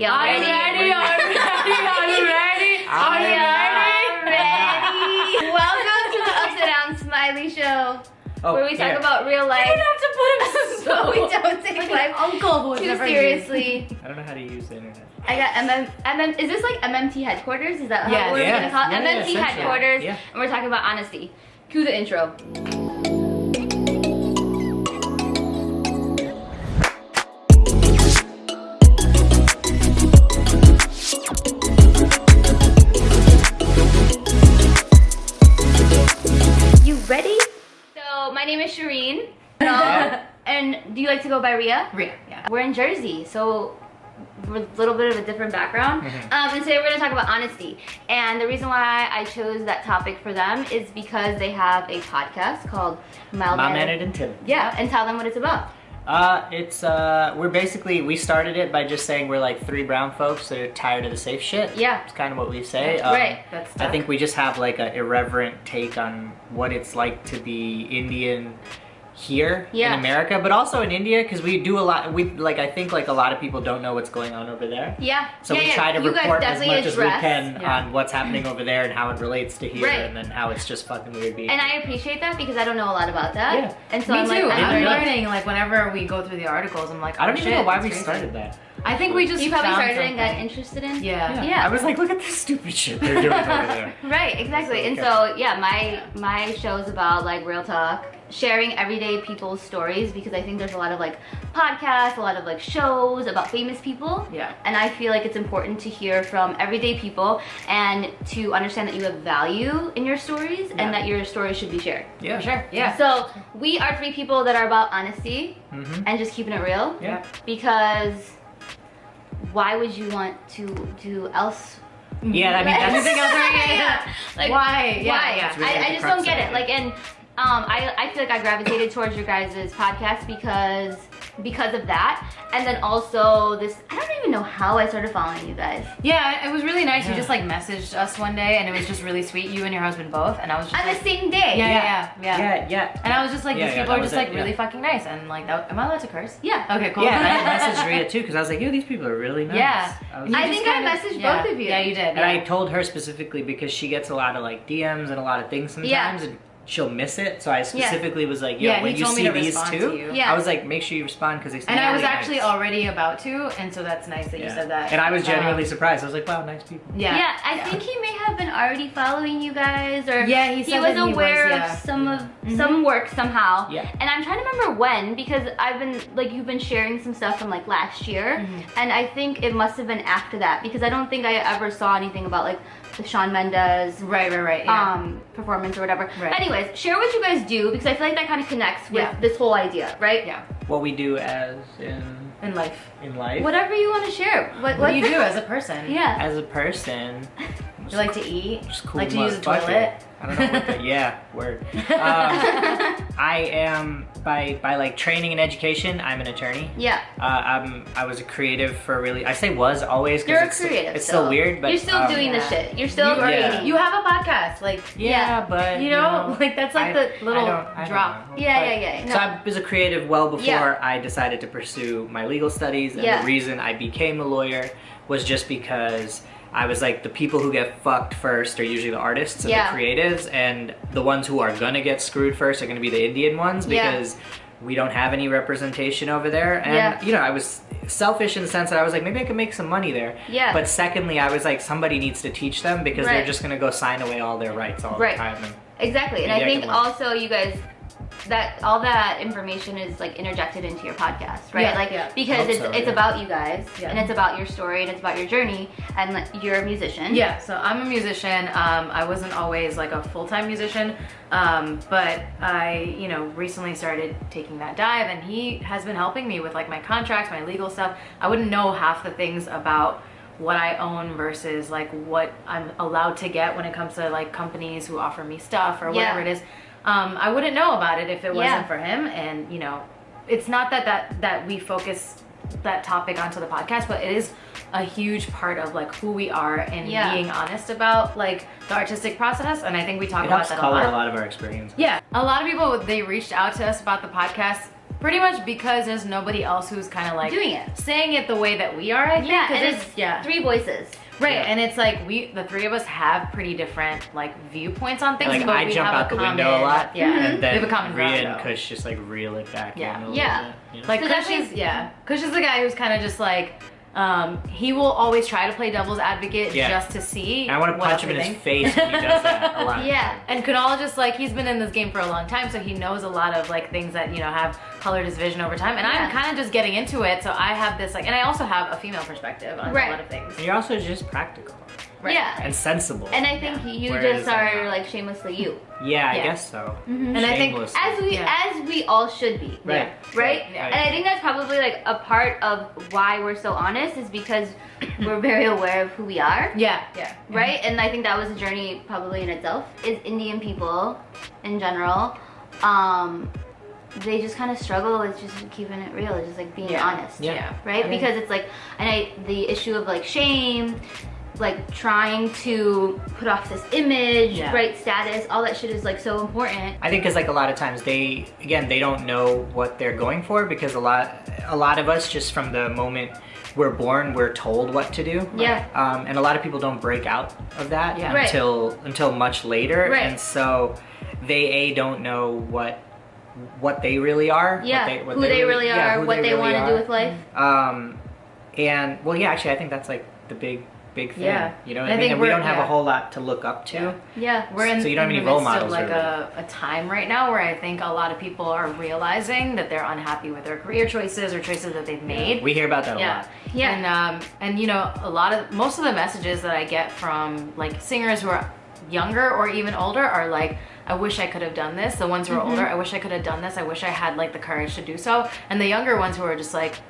Y'all Are you ready? Are you ready? Are you ready? Are you ready? Welcome to the Upside Down Smiley Show, Oh, where we talk here. about real You life, don't have to put him as but we don't take life uncle who too never seriously. I don't know how to use the internet. I got MM, MM, is this like MMT headquarters? Is that how Yes. we're Yeah. gonna call it? Yeah, yeah, MMT essentially. headquarters, Yeah. and we're talking about honesty. Cue the intro. Go by Ria? Ria, yeah. We're in Jersey, so we're a little bit of a different background. Mhm. Um, and today we're gonna talk about honesty. And the reason why I chose that topic for them is because they have a podcast called Mild Mom Mannered- Mannered and Tim. Yeah, and tell them what it's about. Uh, it's uh, we're basically we started it by just saying we're like three brown folks that are tired of the safe shit. Yeah. it's kind of what we say. Um, Right. That's I think we just have like an irreverent take on what it's like to be Indian here Yeah. in America, but also in India because we do a lot. We like I think like a lot of people don't know what's going on over there. Yeah. So yeah, we yeah. try to you report as much as we can on what's happening over there and how it relates to here, Right. and then how it's just fucking weird being. And I appreciate that because I don't know a lot about that. Yeah. And so Me I'm too. like, I'm learning like whenever we go through the articles. I'm like, I don't oh, even know why we crazy. started that. I think we just You probably found started and got interested in. Yeah. Yeah. I was like, look at this stupid shit they're doing over there. Right, exactly. And so yeah, my my show is about like real talk, sharing everyday people's stories because I think there's a lot of like podcasts, a lot of like shows about famous people. Yeah. And I feel like it's important to hear from everyday people and to understand that you have value in your stories Yeah. and that your story should be shared. Yeah, For sure. Yeah. So we are three people that are about honesty hmm and just keeping it real Yeah. because why would you want to do else Yeah, I mean, that's Anything else? Right? Yeah. Like Why? Yeah, why? yeah. Really I, I just don't get it. it. Like, and um, I, I feel like I gravitated towards your guys' podcast because because of that, and then also this. I don't even know how I started following you guys. Yeah, it was really nice. You just like messaged us one day, and it was just really sweet. You and your husband both, and I was just On like, the same day. yeah, yeah, yeah, yeah, Yeah, yeah. And I was just like, Yeah, these yeah, people are was just like it, really fucking nice, and like, that, am I allowed to curse? Yeah. Okay, cool. Yeah, and I messaged Rhea too because I was like, yo, these people are really nice. Yeah. I I just think I kinda- messaged yeah. both of you. Yeah, you did. And yeah. I told her specifically because she gets a lot of like DMs and a lot of things sometimes, Yeah. and she'll miss it. So I specifically was like, yo, Yeah, when you see these two. Yeah. I was like, make sure you respond because they. seem and I was really actually nice. already about to, and so that's nice that you said that. And I was genuinely Um, surprised. I was like, wow, nice people. yeah. Yeah, I think he may have been already following you guys, or Yeah, he he was that he aware was, yeah. of some of Mhm. some work somehow. Yeah. And I'm trying to remember when because I've been like you've been sharing some stuff from like last year, Mhm. and I think it must have been after that because I don't think I ever saw anything about like the Shawn Mendes Right, right, right. Yeah. um performance or whatever. Right. Anyways, share what you guys do because I feel like that kind of connects with Yeah. this whole idea, right? yeah. What we do as in In life. in life Whatever you want to share. What, What do you do as a person? Yeah. as a person. You like to eat? Just cool like to use a motherfucker. toilet? I don't know what the, yeah, word. Um, I am by by like training and education. I'm an attorney. Yeah. Uh, I'm I was a creative for really. I say was always You're a because it's, creative. it's still weird, but you're still um, doing the shit. You're still you, are- creating. you have a podcast, like Yeah, Yeah. but you know, like that's like I- the little I don't- I don't drop. know. Yeah, But- yeah, yeah. So I was a creative well before Yeah. I decided to pursue my legal studies, and Yeah. the reason I became a lawyer was just because I was like the people who get fucked first are usually the artists and Yeah. the creatives, and the ones who are gonna get screwed first are gonna be the Indian ones Yeah. because we don't have any representation over there. And Yeah. you know, I was selfish in the sense that I was like, maybe I could make some money there. Yeah. But secondly, I was like, somebody needs to teach them because Right. they're just gonna go sign away all their rights all Right. the time. And Exactly. And I I think also you guys that all that information is like interjected into your podcast, right? Yeah, like yeah. because Hope it's so, it's yeah. about you guys Yeah. and it's about your story and it's about your journey and like, you're a musician. Yeah, so I'm a musician. Um, I wasn't always like a full-time musician, um, but I, you know, recently started taking that dive, and he has been helping me with like my contracts, my legal stuff. I wouldn't know half the things about what I own versus like what I'm allowed to get when it comes to like companies who offer me stuff or Yeah. whatever it is. Um, I wouldn't know about it if it Yeah. wasn't for him. And you know, it's not that that that we focus that topic onto the podcast, but it is a huge part of like who we are and Yeah. being honest about like the artistic process. And I think we talk it about helps that a color lot. a lot of our experience. Yeah, a lot of people they reached out to us about the podcast pretty much because there's nobody else who's kind of like Doing it. saying it the way that we are. I think. Yeah, 'cause and it's it's yeah. three voices. Right, Yeah. and it's like we, the three of us, have pretty different like viewpoints on things. Like but I we jump have out a the window a lot, Yeah, and we have a common Rhea ground. and. Kush just like reel it back Yeah. in a little Yeah. bit. you know? Like So Kush is yeah, Kush is the guy who's kind of just like. Um, he will always try to play devil's advocate Yeah. just to see. And I want to what punch him in we his face when he does that a lot. Yeah. And Kunal just like he's been in this game for a long time, so he knows a lot of like things that you know have colored his vision over time. And I'm kind of just getting into it, so I have this like, and I also have a female perspective on Right. a lot of things. And you're also just practical Right. Yeah. and sensible. And I think you Whereas just are like shamelessly you. yeah, I guess so. Mhm. And I think As we Yeah. as we all should be. Right. Right? Yeah. And I think that's probably like a part of why we're so honest is because we're very aware of who we are. Yeah, yeah. Right? And I think that was a journey probably in itself. Is Indian people in general, um, they just kind of struggle with just keeping it real, just like being Yeah. honest. Yeah. Right? I think- because it's like and I the issue of like shame, like trying to put off this image, Yeah. right? Status, all that shit is like so important. I think because like a lot of times they again they don't know what they're going for because a lot a lot of us just from the moment we're born we're told what to do. Yeah. Um, and a lot of people don't break out of that Yeah. Right. until until much later. Right. And so they a don't know what what they really are. Yeah. What they, what who they, really yeah, are, who what they, really want to do with life. Um, and well, yeah, actually, I think that's like the big, big thing. Yeah. You know what I I, mean? think And we don't have yeah. a whole lot to look up to. Yeah. Yeah. We're in, So you don't have any role models, like really. a, a time right now where I think a lot of people are realizing that they're unhappy with their career choices or choices that they've made. We hear about that a yeah. lot. Yeah. And um and you know a lot of most of the messages that I get from like singers who are younger or even older are like I wish I could have done this. The ones who are Mm-hmm. older, I wish I could have done this. I wish I had like the courage to do so. And the younger ones who are just like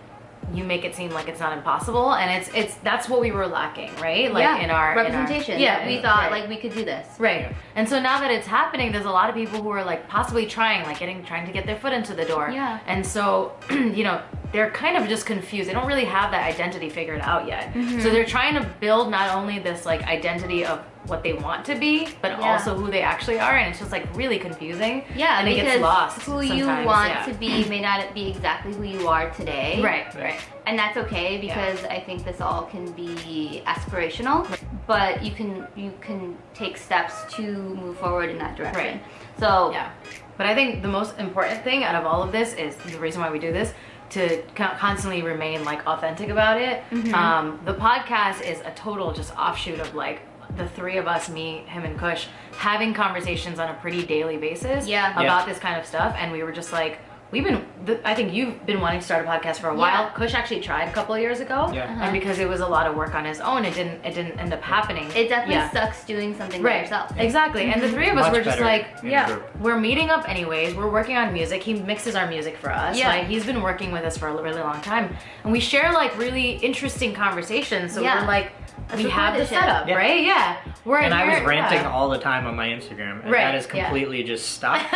you make it seem like it's not impossible and it's it's that's what we were lacking, right? Like yeah. in our in our- representation. yeah, Yeah. We thought right. like we could do this. Right. And so now that it's happening, there's a lot of people who are like possibly trying, like getting trying to get their foot into the door. Yeah. And so, you know, they're kind of just confused. They don't really have that identity figured out yet. Mm-hmm. So they're trying to build not only this like identity of what they want to be, but Yeah. also who they actually are, and it's just like really confusing. Yeah, and it gets lost. who you want yeah. to be may not be exactly who you are today. Right. Right. And that's okay because I think this all can be aspirational, but you can you can take steps to move forward in that direction. Right. So Yeah. But I think the most important thing out of all of this is the reason why we do this to constantly remain like authentic about it. Mm-hmm. Um, the podcast is a total just offshoot of like the three of us, me, him, and Kush, having conversations on a pretty daily basis Yeah. about Yeah. this kind of stuff. And we were just like, we've been, th- I think you've been wanting to start a podcast for a while. Yeah. Kush actually tried a couple of years ago. Yeah. Uh-huh. And because it was a lot of work on his own, it didn't, it didn't end up happening. it definitely Yeah. sucks doing something by Right. yourself. Exactly. And the three of us Much were just like, yeah, group. we're meeting up anyways. We're working on music. He mixes our music for us. Yeah. Like he's been working with us for a really long time. And we share like really interesting conversations. So Yeah. we're like, Let's we record have the setup, Yeah. right? Yeah. We're And I was ranting yeah. all the time on my Instagram, and Right, that has yeah. completely just stopped.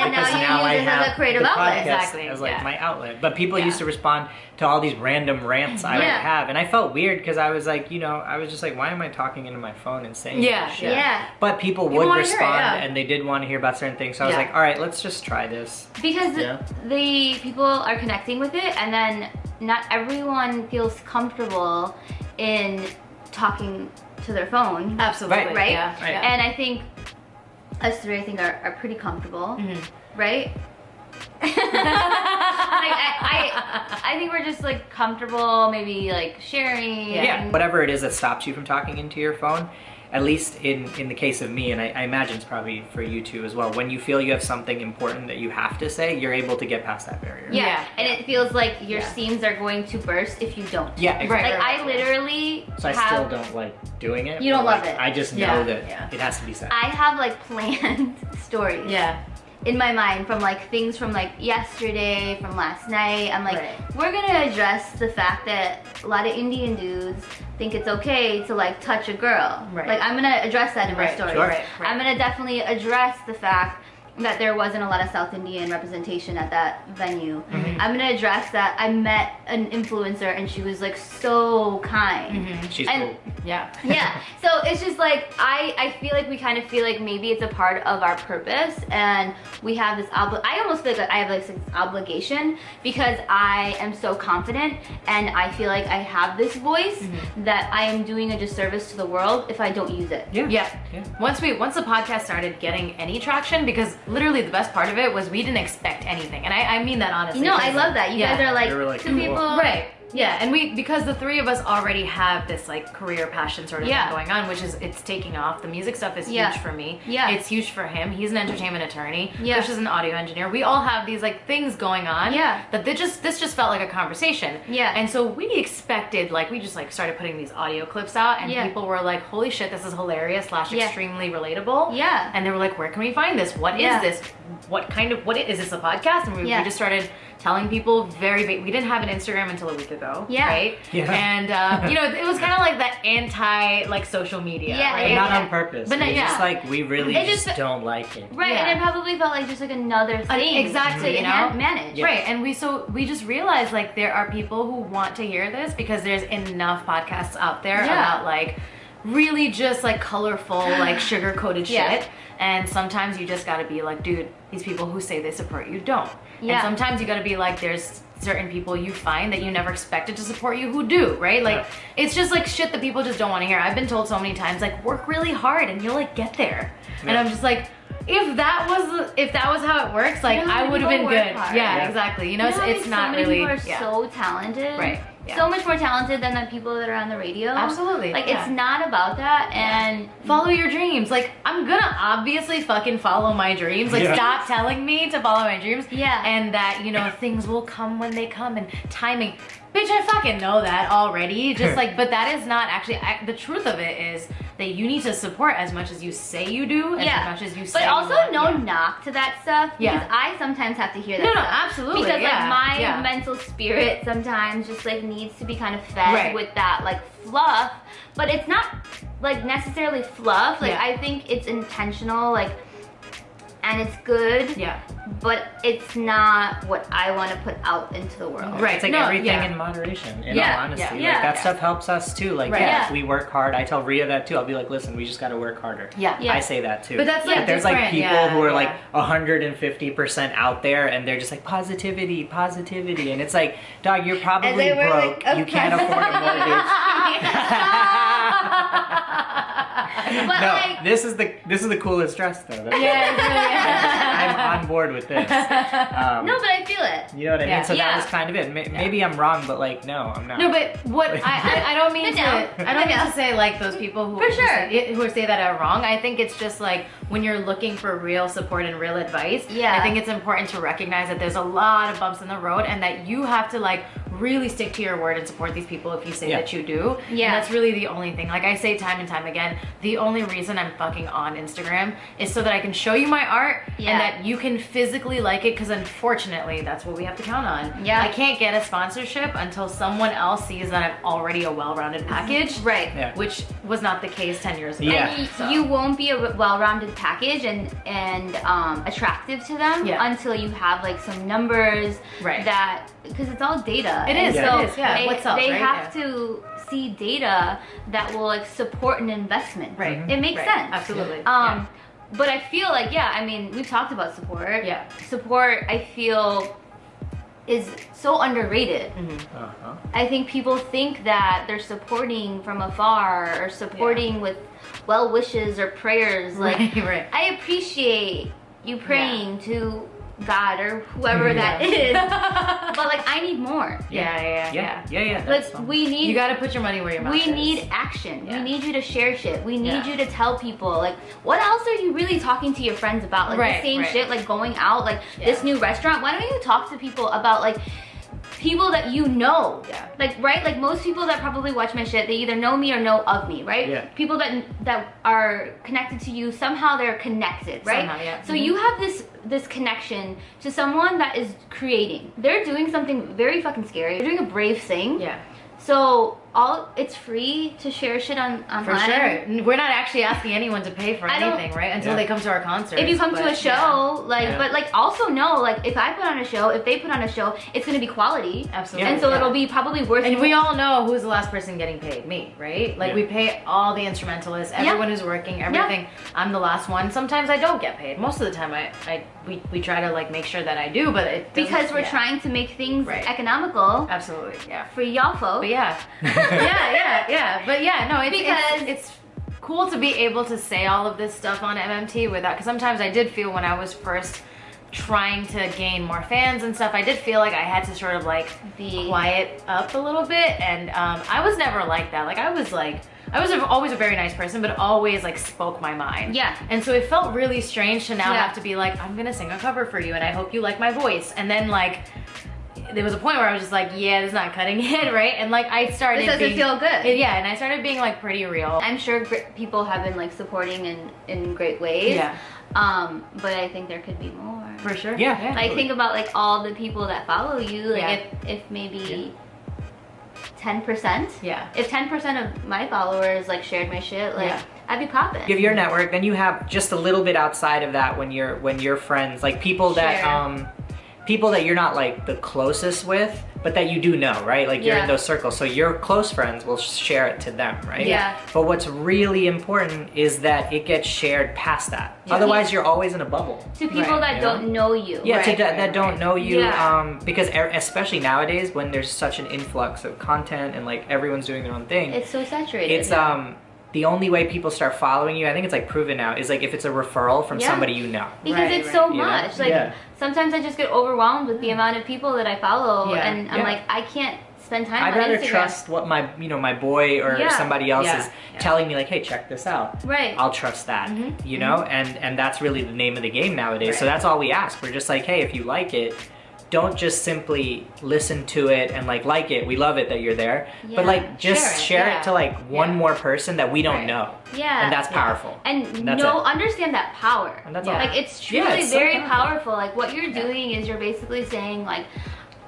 And because now you now I use it as a have creative the outlet. podcast Exactly, as like my outlet. But people Yeah. used to respond to all these random rants I would have, and I felt weird because I was like, you know, I was just like, why am I talking into my phone and saying Yeah, this shit? Yeah. But people People would wanna it, respond, yeah. and they did want to hear about certain things. So I was Yeah. like, all right, let's just try this. Because Yeah. the people are connecting with it and then not everyone feels comfortable in talking to their phone. Absolutely. Right. Right? Yeah. Right. yeah. And I think us three, I think, are, are pretty comfortable, Mhm. right? like I, I, I think we're just like comfortable, maybe like sharing. Yeah. and- whatever it is that stops you from talking into your phone. At least in, in the case of me, and I, I imagine it's probably for you too as well. When you feel you have something important that you have to say, you're able to get past that barrier. yeah. Yeah. and it feels like your Yeah. seams are going to burst if you don't. Yeah, exactly. Like I literally So I have, still don't like doing it. You don't but, love like, it. I just know Yeah, that yeah. it has to be said. I have like planned stories. yeah. In my mind from like things from like yesterday, from last night. I'm like, Right. we're gonna address the fact that a lot of Indian dudes think it's okay to like touch a girl. Right. Like I'm gonna address that in my Right, story. sure. Right. I'm gonna definitely address the fact that there wasn't a lot of South Indian representation at that venue. Mm-hmm. I'm gonna address that I met an influencer and she was like so kind. Mhm. She's And cool. Yeah. yeah so it's just like i i feel like we kind of feel like maybe it's a part of our purpose and we have this obli- i almost feel like i have like this obligation because i am so confident and i feel like i have this voice Mm-hmm. that i am doing a disservice to the world if i don't use it Yeah. Yeah. Yeah. Once we once the podcast started getting any traction, because literally the best part of it was we didn't expect anything, and I, I mean that honestly. no I love that you yeah. guys are like, like, two people Right. Yeah, and we because the three of us already have this like career passion sort of Yeah. thing going on, which is it's taking off. The music stuff is Yeah. huge for me. Yeah. It's huge for him. He's an entertainment attorney. Yeah. Kush is an audio engineer. We all have these like things going on. Yeah. That they just this just felt like a conversation. Yeah. And so we expected like we just like started putting these audio clips out and Yeah. people were like, Holy shit, this is hilarious slash extremely relatable. Yeah. And they were like, Where can we find this? What is this? What kind of what is this a podcast? And we, we just started telling people very ba- we didn't have an Instagram until a week ago. Yeah. Right? Yeah. And uh, you know, it was kind of like that anti like social media, Yeah, right? Not yeah. on purpose. But But no, it's just like we really It just, just- don't like it. right Yeah. and it probably felt like just like another thing exactly, you know? man- manage Yeah. Right, and we so we just realized like there are people who want to hear this because there's enough podcasts out there Yeah. about like really just like colorful like sugar coated shit. And sometimes you just gotta be like, dude, these people who say they support you don't. Yeah. And sometimes you gotta be like, there's certain people you find that you never expected to support you who do, right? Like Yeah. it's just like shit that people just don't want to hear. I've been told so many times, like, work really hard and you'll like get there. And I'm just like, if that was if that was how it works, like how I would have been good. Yeah, Yeah. exactly. You know, You it's, know, it's like, not so really people are yeah. so talented Right, yeah. so much more talented than the people that are on the radio Absolutely, like yeah. it's not about that and follow your dreams. Like I'm gonna obviously fucking follow my dreams. Like Yeah. stop telling me to follow my dreams. Yeah. And that, you know, things will come when they come and timing. Bitch, I fucking know that already. Just like, but that is not actually, I, the truth of it is that you need to support as much as you say you do, and yeah as much as you say but also no Yeah. knock to that stuff Yeah. because i sometimes have to hear that No, no, absolutely, because yeah, like my yeah. mental spirit sometimes just like needs to be kind of fed Right. with that like fluff but it's not like necessarily fluff like Yeah. i think it's intentional like and it's good Yeah. But it's not what i want to put out into the world Right. It's like No, everything yeah. in moderation, in Yeah, all honesty. yeah, like that Yeah. stuff helps us too. Like Right. yeah, Yeah. if we work hard, I tell Ria that too. I'll be like, listen, we just gotta work harder. Yeah. Yeah. I say that too. But that's, like, there's like people yeah, who are yeah. like 150% out there and they're just like positivity, positivity. And it's like, dog, you're probably broke. like, you can't afford a mortgage. but no, like this is the this is the coolest dress though. That's- Yeah, yeah. I'm on board with this. Um, no but i feel it you know what I mean? So Yeah. that was kind of it. May- Maybe I'm wrong, but like, no, I'm not. No, but what I, I, I don't mean to. I don't mean to say like those people who For who sure. say, who say that are wrong. I think it's just like when you're looking for real support and real advice. Yeah. I think it's important to recognize that there's a lot of bumps in the road and that you have to like really stick to your word and support these people if you say Yeah. that you do. Yeah. And that's really the only thing. Like I say time and time again, the only reason I'm fucking on Instagram is so that I can show you my art Yeah. and that you can physically like it because unfortunately that's what we have to count on. Yeah. I can't get a sponsorship until someone else sees that I'm already a well-rounded package. right Yeah. Which was not the case 10 years ago. Yeah. So- you won't be a well-rounded package and and um, attractive to them Yeah. until you have like some numbers Right. that because it's all data. It And is, Yeah. So it is, yeah. They, What sells, they right? have Yeah. to see data that will like support an investment. Right. It makes Right. sense. Absolutely. Um, but I feel like yeah. I mean, we've talked about support. Yeah. Support. I feel is so underrated. Mhm. Uh-huh. I think people think that they're supporting from afar or supporting with well wishes or prayers. Like Right, right. I appreciate you praying to God or whoever mm-hmm. that is, but like I need more. Yeah, yeah, yeah. Yeah, yeah, yeah. Like that's we need You gotta put your money where your mouth we is. need action. Yeah. We need you to share shit. We need Yeah. you to tell people like what else are you really talking to your friends about? Like Right, the same right. shit, like going out, like Yeah. this new restaurant. Why don't you talk to people about like people that you know? Yeah. Like right, like most people that probably watch my shit, they either know me or know of me, right? Yeah. People that that are connected to you somehow they're connected, right? Somehow, yeah. So Mhm. you have this this connection to someone that is creating. They're doing something very fucking scary. They're doing a brave thing. Yeah. So all it's free to share shit on online. For sure. We're not actually asking anyone to pay for I anything, right? Until Yeah. they come to our concert. If you come to a show, yeah. like, Yeah. but like also know, like, if I put on a show, if they put on a show, it's gonna be quality, Absolutely. and so yeah. it'll be probably worth. It. And we all know who's the last person getting paid, me, right? Like Yeah. we pay all the instrumentalists, Yeah. everyone who's working, everything. I'm the last one. Sometimes I don't get paid. Most of the time, I, I we, we try to like make sure that I do, but it because we're yeah. trying to make things Right. economical Absolutely, yeah. for y'all folks. But yeah, yeah, yeah, yeah. But yeah, no, it's, Because- it's, it's cool to be able to say all of this stuff on MMT without, because sometimes I did feel when I was first trying to gain more fans and stuff, I did feel like I had to sort of like Be- quiet up a little bit. And um, I was never like that. Like I was like, I was always a very nice person, but always like spoke my mind. Yeah. And so it felt really strange to now Yeah. have to be like, I'm gonna sing a cover for you, and I hope you like my voice. And then like, there was a point where I was just like, yeah, this is not cutting it, right? And like I started. This doesn't being, feel good. Yeah, and I started being like pretty real. I'm sure people have been like supporting in in great ways. Yeah. Um, but I think there could be more. For sure. Yeah. yeah Like think about like all the people that follow you. Like Yeah. if if maybe ten percent. Yeah. If ten percent of my followers like shared my shit, like Yeah. I'd be popping. Give your network, then you have just a little bit outside of that when you're when you're friends, like people that Share. um people that you're not like the closest with, but that you do know, right? Like you're Yeah. in those circles. So your close friends will share it to them, right? Yeah. But what's really important is that it gets shared past that. Yeah. Otherwise you're always in a bubble. to people Right, that you don't know you. Yeah, to Right, that, right, that don't know you, Yeah. um, because especially nowadays when there's such an influx of content and like everyone's doing their own thing, It's so saturated. it's um the only way people start following you. I think it's like proven now is like if it's a referral from Yeah. somebody you know. because Right, it's right. so You know? much. Like Yeah. sometimes I just get overwhelmed with the amount of people that I follow, Yeah. and I'm Yeah. like, I can't spend time I'd on rather Instagram. trust what my you know my boy or Yeah. somebody else Yeah. is Yeah. telling me like, hey, check this out. Right. I'll trust that, Mm-hmm. you know, and and that's really the name of the game nowadays. So that's all we ask. We're just like, hey, if you like it, don't just simply listen to it and like like it. We love it that you're there, Yeah. but like just Share it, share it, to like one Yeah. more person that we don't Right. know, yeah. and that's Yeah. powerful. and That's no it. understand that power And that's Yeah. all. like it's Yeah, truly it's so very powerful. powerful like what you're doing is you're basically saying like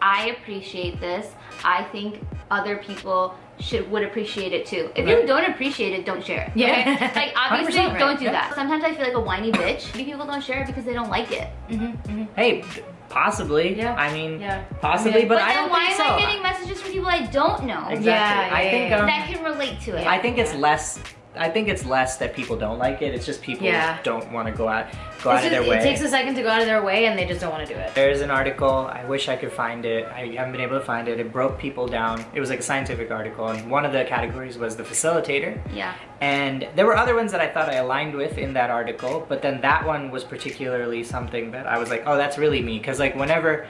i appreciate this i think other people should would appreciate it too if Right. you don't appreciate it don't share it Yeah. okay? like obviously 100%, don't do yeah. that sometimes i feel like a whiny bitch people don't share it because they don't like it mm-hmm, mm-hmm. Mm-hmm. Hey, possibly. Yeah. I mean, Yeah. possibly, but, but I don't why think am so. i getting messages from people i don't know Exactly. Yeah, I yeah, think yeah, um, that can relate to it I think it's less. I think it's less that people don't like it. It's just people Yeah. don't want to go out go It's out of their way. It takes a second to go out of their way, and they just don't want to do it. There's an article. I wish I could find it. I haven't been able to find it. It broke people down. It was like a scientific article, and one of the categories was the facilitator. yeah And there were other ones that I thought I aligned with in that article, but then that one was particularly something that I was like, oh, that's really me. Because like whenever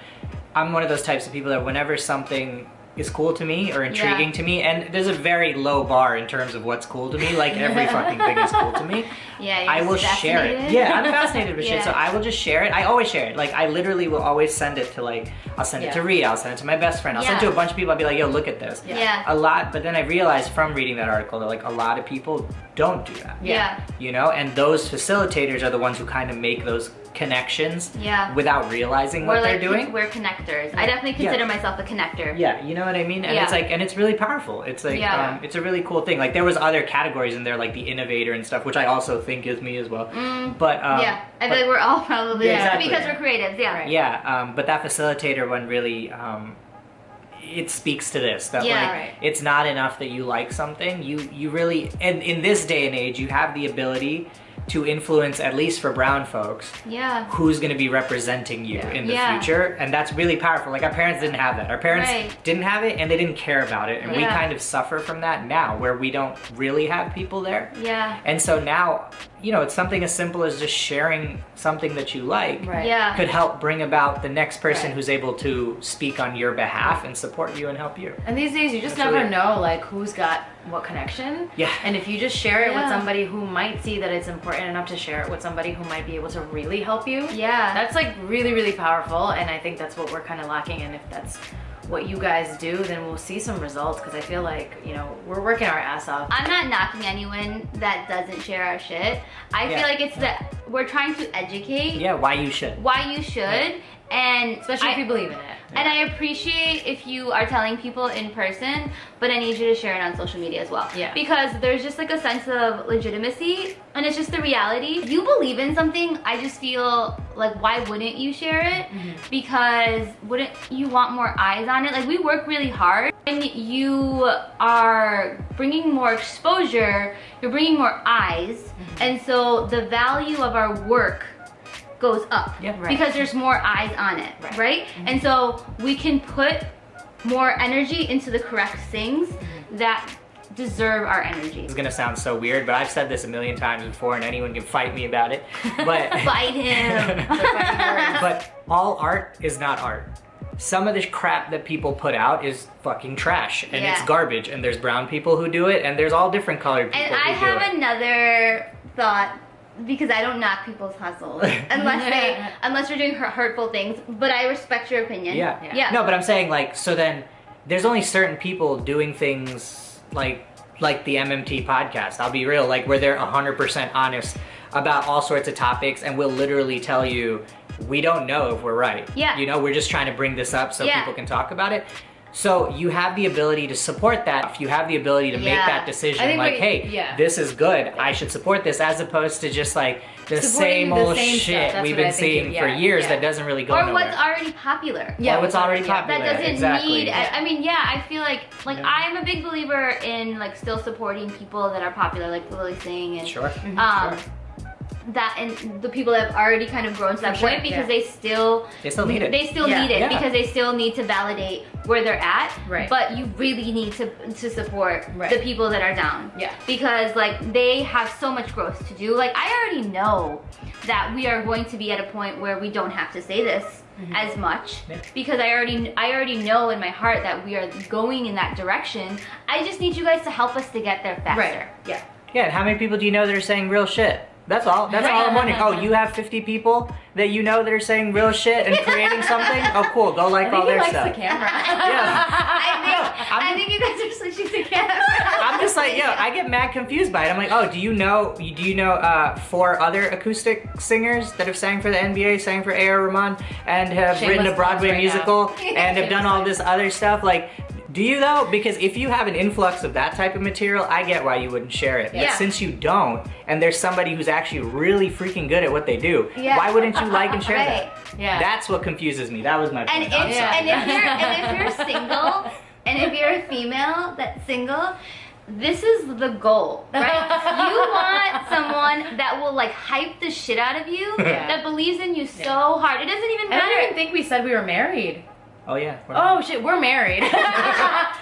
I'm one of those types of people that whenever something is cool to me or intriguing Yeah. to me, and there's a very low bar in terms of what's cool to me. Like every fucking thing is cool to me. yeah I will share it. Yeah, I'm fascinated with shit, so I will just share it. I always share it. Like I literally will always send it to like I'll send it to Yeah. Rita, I'll send it to my best friend, I'll send it to a bunch of people. I'll be like, yo, look at this. Yeah. yeah A lot, but then I realized from reading that article that like a lot of people don't do that. yeah You know, and those facilitators are the ones who kind of make those connections yeah without realizing we're what like they're doing. we're connectors i definitely Yeah. consider myself a connector Yeah, you know what I mean? And Yeah. it's like, and it's really powerful. It's like, Yeah. um, it's a really cool thing. Like there was other categories in there, like the innovator and stuff, which I also think is me as well. Mm, But um, yeah, I but- feel like we're all probably Yeah, exactly. because we're creatives. Yeah, Right. Yeah, um, but that facilitator one really, um, it speaks to this that Yeah. like Right. it's not enough that you like something. You you really, and in this day and age, you have the ability to influence at least for brown folks yeah, who's going to be representing you Yeah. in the Yeah. future and that's really powerful like our parents didn't have that our parents Right. didn't have it and they didn't care about it and we kind of suffer from that now where we don't really have people there yeah, and so now you know it's something as simple as just sharing something that you like Right. yeah. could help bring about the next person Right. who's able to speak on your behalf and support you and help you And these days, you just That's never really- know like who's got what connection. Yeah. And if you just share it with somebody who might see that it's important enough to share it with somebody who might be able to really help you, yeah. that's like really, really powerful. And I think that's what we're kind of lacking. And if that's what you guys do, then we'll see some results. Because I feel like you know we're working our ass off. I'm not knocking anyone that doesn't share our shit. I Yeah. feel like it's that we're trying to educate yeah why you should why you should And Especially if you believe in it. and I appreciate if you are telling people in person, but I need you to share it on social media as well. Yeah. Because there's just like a sense of legitimacy and it's just the reality. If you believe in something, I just feel like why wouldn't you share it? Mm-hmm. Because wouldn't you want more eyes on it? Like we work really hard and you are bringing more exposure, you're bringing more eyes. Mm-hmm. And so the value of our work goes up Yeah. Right. because there's more eyes on it, Right. right? Mm-hmm. And so we can put more energy into the correct things mm-hmm. that deserve our energy. It's gonna sound so weird, but I've said this a million times before, and anyone can fight me about it. But Fight him. but all art is not art. Some of the crap that people put out is fucking trash and it's garbage. And there's brown people who do it, and there's all different colored people And I have another thought because I don't knock people's hustles unless they unless you're doing hurtful things. But I respect your opinion. Yeah. Yeah. Yeah. No, but I'm saying like so then there's only certain people doing things like like the MMT podcast. I'll be real, like where they're 100% honest about all sorts of topics and will literally tell you we don't know if we're right. Yeah. You know, we're just trying to bring this up so Yeah. people can talk about it. So you have the ability to support that. If you have the ability to make that decision, like, we- hey, yeah. this is good. I should support this, as opposed to just like the Supporting same the old same shit we've been seeing you- for years yeah. that doesn't really go Or nowhere. what's already popular. Yeah, Or what's already popular. that doesn't exactly. need I, I mean yeah i feel like like Yeah. i'm a big believer in like still supporting people that are popular like Lilly Singh and Sure. um Sure. That and the people that have already kind of grown to that sure, point because yeah. they still They still need it. they still Yeah. need it Yeah. because they still need to validate where they're at Right. but you really need to to support Right. the people that are down Yeah. because like they have so much growth to do like i already know that we are going to be at a point where we don't have to say this mm-hmm. as much Yeah. because i already i already know in my heart that we are going in that direction i just need you guys to help us to get there faster Right. Yeah. Yeah, and how many people do you know that are saying real shit? That's all. That's all I'm wondering. Oh, you have 50 people that you know that are saying real shit and creating something? Oh, cool. Go like I all their likes stuff. the camera. Yeah. I think I'm- I think you guys are switching to camera. I'm just like, yo, I get mad confused by it. I'm like, oh, do you know, do you know uh, four other acoustic singers that have sang for the NBA, sang for A.R. Rahman, and have Shameless written a Broadway right musical now. and have done all this other stuff? Like, do you though? Because if you have an influx of that type of material, I get why you wouldn't share it. Yeah. But since you don't, and there's somebody who's actually really freaking good at what they do, Yeah. why wouldn't you like and share Right. that? Yeah. That's what confuses me. That was my And point. if Yeah. and if you're and if you're single and if you're a female that's single, this is the goal, right? you want someone that will like hype the shit out of you, Yeah. that believes in you so hard. It doesn't even matter. I don't even think we said we were married. Oh yeah. Oh shit, we're married.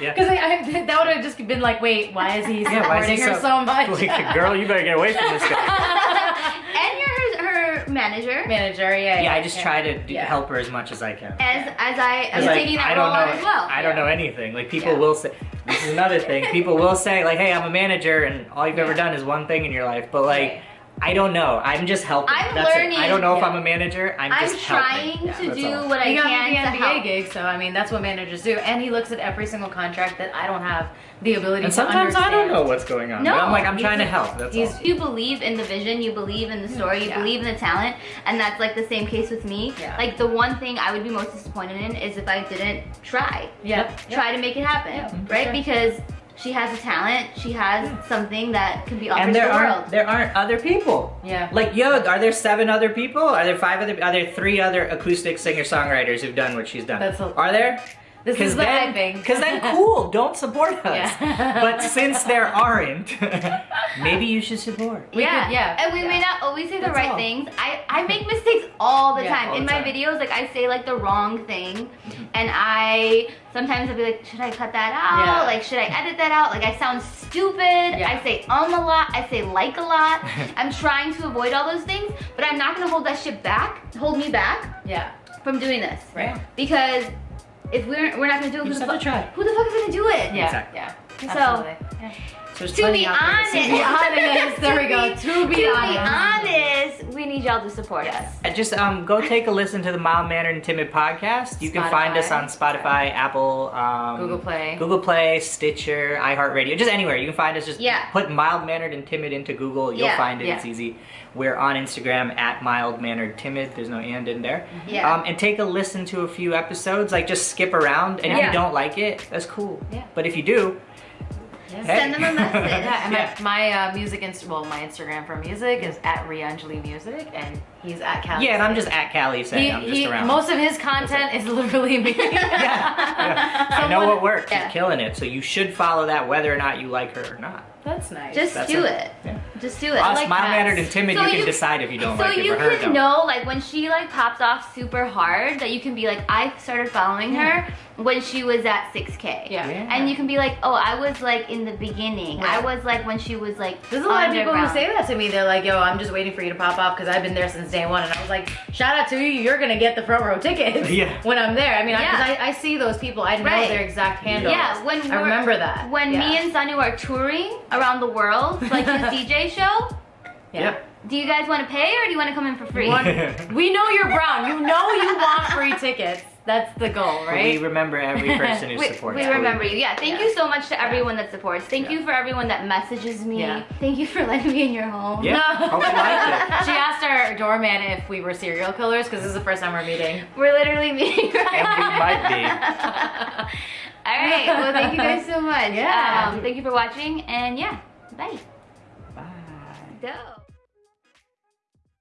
Yeah. Because I, I, that would have just been like, wait, why is he supporting Yeah, why is he her so- so, much? Like, girl, you better get away from this guy. and you're her, her manager. Manager, yeah. Yeah, I just try to do, Yeah. help her as much as I can. As as I am 'Cause, like, taking that I don't role know, as well. I don't know anything. Like people Yeah. will say, this is another thing. People will say like, "Hey, I'm a manager," and all you've ever done is one thing in your life. But like, Right. I don't know. I'm just helping. I'm That's learning. It. I don't know if Yeah. I'm a manager. I'm, I'm just trying helping. to That's do all. what I He got can me to the NBA help. gig, so I mean that's what managers do. And he looks at every single contract that I don't have the ability And to sometimes I don't know what's going on. No, but I'm like, I'm trying to help. That's he's- all. You believe in the vision, you believe in the story, you Yeah. believe in the talent, and that's like the same case with me. Yeah. Like the one thing I would be most disappointed in is if I didn't try. Yeah. Try to make it happen. Yeah, for right? sure. Because she has a talent, she has something that can be offered And to there the aren't world. there aren't other people. Yeah. Like yo, are there seven other people? Are there five other? Are there three other acoustic singer songwriters who've done what she's done? That's a- are there? This is the then, hyping. Because then, cool. Don't support us. Yeah. but since there aren't, maybe you should support. We yeah. could- yeah, And we yeah. may not always say the That's right all. things. I, I make mistakes all the Yeah, time. all In the my time. videos, like I say like the wrong thing. And I sometimes I'll be like, should I cut that out? Yeah. Like should I edit that out? Like I sound stupid. Yeah. I say um a lot. I say like a lot. I'm trying to avoid all those things, but I'm not gonna hold that shit back, hold me back Yeah. from doing this. Right. Because if we're we're not gonna do it, You who just the, have to fuck, try. who the fuck is gonna do it? Yeah. Exactly. Yeah. So- Absolutely. Yeah. There's To be honest, To be honest, there we go. To be to honest. be honest, we need y'all to support us. Uh, Just um, go take a listen to the Mild Mannered and Timid podcast. You can find us on Spotify, Apple, um, Google Play. Google Play, Stitcher, iHeartRadio, just anywhere. You can find us. Just Yeah. put Mild Mannered and Timid into Google. You'll Yeah, find it. yeah. It's easy. We're on Instagram at Mild Mannered Timid. There's no and in there. Yeah. Um, and take a listen to a few episodes. Like just skip around, and if you don't like it, that's cool. Yeah. But if you do, Yes. Hey. Send them a message. Yeah, and Yeah. my, my uh, music, inst- well, my Instagram for music is at Rianjali Music, and he's at Cal. yeah, and I'm just at Callie saying He, I'm just he, around. most of his content is literally me. yeah, yeah. I know what works. Yeah. He's killing it. So you should follow that whether or not you like her or not. That's nice. Just That's do it. it. Yeah. Just do it. Us, like mild cats. mannered and timid, So you can decide if you don't so like it, you but her can know, like when she like pops off super hard, that you can be like, I started following her when she was at 6K. Yeah. Yeah. And you can be like, oh, I was like in the beginning. I was like when she was like. There's a lot of people who say that to me. They're like, yo, I'm just waiting for you to pop off because I've been there since day one. And I was like, shout out to you. You're going to get the front row tickets Yeah. when I'm there. I mean, Yeah. I, I see those people. I know Right. their exact handles. Yeah, when I remember that. When Yeah. me and Sanu are touring around the world, like this DJ show, Yeah. do you guys want to pay or do you want to come in for free? One- we know you're brown. You know you want free tickets. That's the goal, right? We remember every person who we, supports. we remember you. Yeah, thank Yeah. you so much to everyone that supports. Thank you for everyone that messages me. Yeah. Thank you for letting me in your home. Yeah. Hope you liked it. she asked our doorman if we were serial killers because this is the first time we're meeting. We're literally meeting right And we might be. All right. Well, thank you guys so much. Yeah. Um, thank you for watching, and yeah, bye. Bye. Go.